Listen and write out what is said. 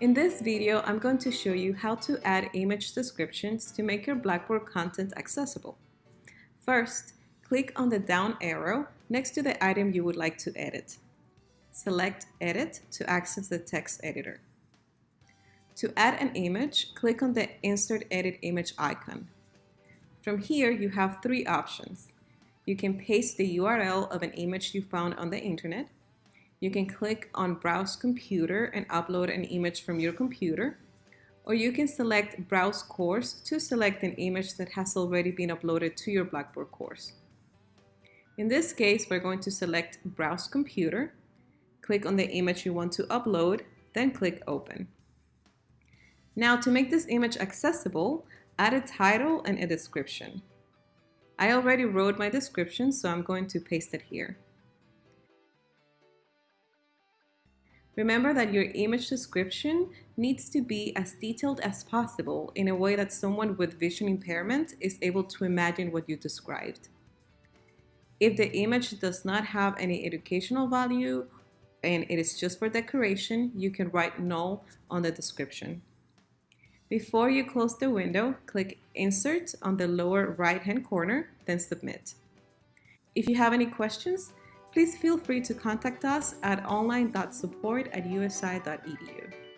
In this video, I'm going to show you how to add image descriptions to make your Blackboard content accessible. First, click on the down arrow next to the item you would like to edit. Select Edit to access the text editor. To add an image, click on the Insert Edit Image icon. From here, you have three options. You can paste the URL of an image you found on the internet, you can click on Browse Computer and upload an image from your computer, or you can select Browse Course to select an image that has already been uploaded to your Blackboard course. In this case, we're going to select Browse Computer, click on the image you want to upload, then click Open. Now to make this image accessible, add a title and a description. I already wrote my description, so I'm going to paste it here. Remember that your image description needs to be as detailed as possible in a way that someone with vision impairment is able to imagine what you described. If the image does not have any educational value and it is just for decoration, you can write null on the description. Before you close the window, click Insert on the lower right-hand corner, then Submit. If you have any questions, please feel free to contact us at online.support at usi.edu.